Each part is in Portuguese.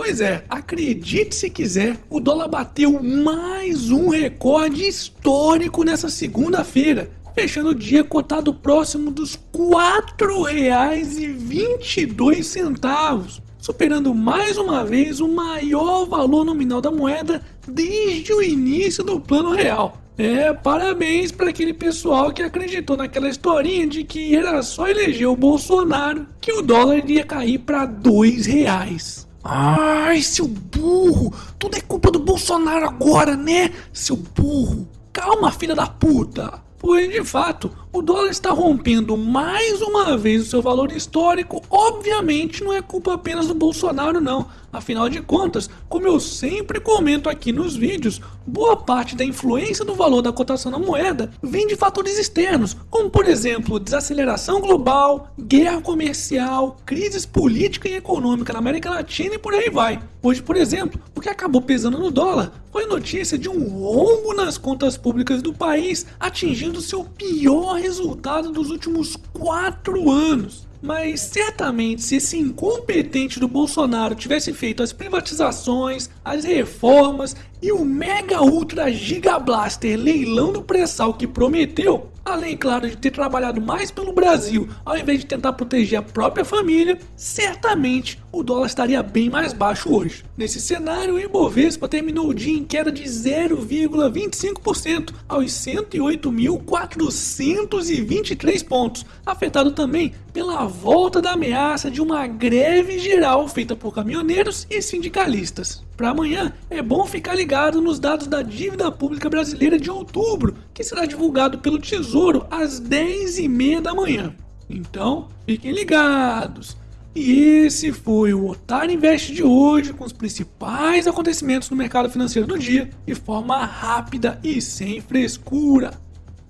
Pois é, acredite se quiser, o dólar bateu mais um recorde histórico nessa segunda-feira, fechando o dia cotado próximo dos R$ 4,22, superando mais uma vez o maior valor nominal da moeda desde o início do plano real. É, parabéns para aquele pessoal que acreditou naquela historinha de que era só eleger o Bolsonaro que o dólar iria cair para dois reais. Ai, seu burro! Tudo é culpa do Bolsonaro agora, né? Seu burro! Calma, filha da puta! Pois de fato, o dólar está rompendo mais uma vez o seu valor histórico. Obviamente não é culpa apenas do Bolsonaro não. Afinal de contas, como eu sempre comento aqui nos vídeos, boa parte da influência do valor da cotação da moeda vem de fatores externos, como por exemplo, desaceleração global, guerra comercial, crises política e econômica na América Latina e por aí vai. Hoje, por exemplo, o que acabou pesando no dólar foi notícia de um rombo nas contas públicas do país, atingindo seu pior resultado dos últimos quatro anos. Mas certamente se esse incompetente do Bolsonaro tivesse feito as privatizações, as reformas e o mega ultra giga blaster leilão do pré-sal que prometeu, além claro de ter trabalhado mais pelo Brasil ao invés de tentar proteger a própria família, certamente o dólar estaria bem mais baixo hoje. Nesse cenário, o Ibovespa terminou o dia em queda de 0,25% aos 108.423 pontos, afetado também pela volta da ameaça de uma greve geral feita por caminhoneiros e sindicalistas. Para amanhã, é bom ficar ligado nos dados da dívida pública brasileira de outubro, que será divulgado pelo Tesouro às 10h30 da manhã. Então, fiquem ligados! E esse foi o Otário Invest de hoje, com os principais acontecimentos no mercado financeiro do dia, de forma rápida e sem frescura.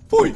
Fui!